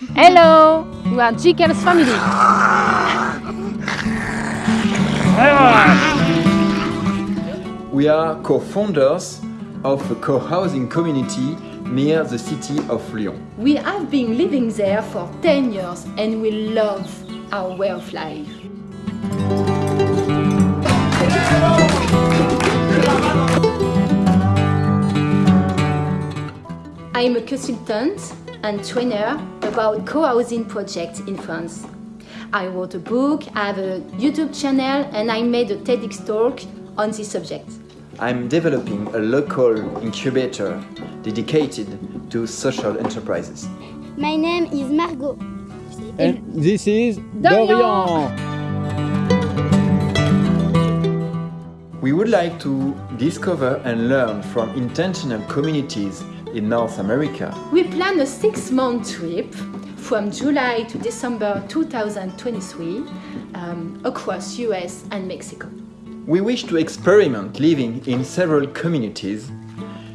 Hello, we are GCAL's family. We are co-founders of a co-housing community near the city of Lyon. We have been living there for 10 years and we love our way of life. I am a consultant and trainer about co-housing projects in France. I wrote a book, I have a YouTube channel and I made a TEDx talk on this subject. I'm developing a local incubator dedicated to social enterprises. My name is Margot. And this is Dorian. Dorian. We would like to discover and learn from intentional communities in North America. We plan a six-month trip from July to December 2023 um, across US and Mexico. We wish to experiment living in several communities,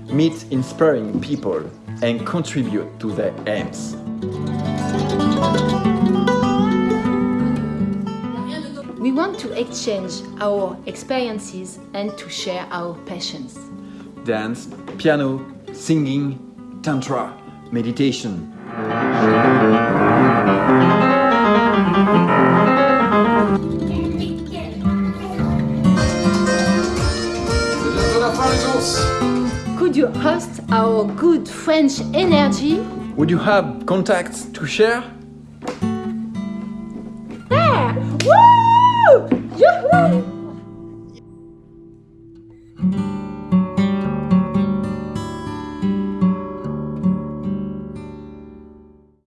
meet inspiring people and contribute to their aims. We want to exchange our experiences and to share our passions. Dance, piano, singing, tantra, meditation. Could you host our good French energy? Would you have contacts to share? There! Woo!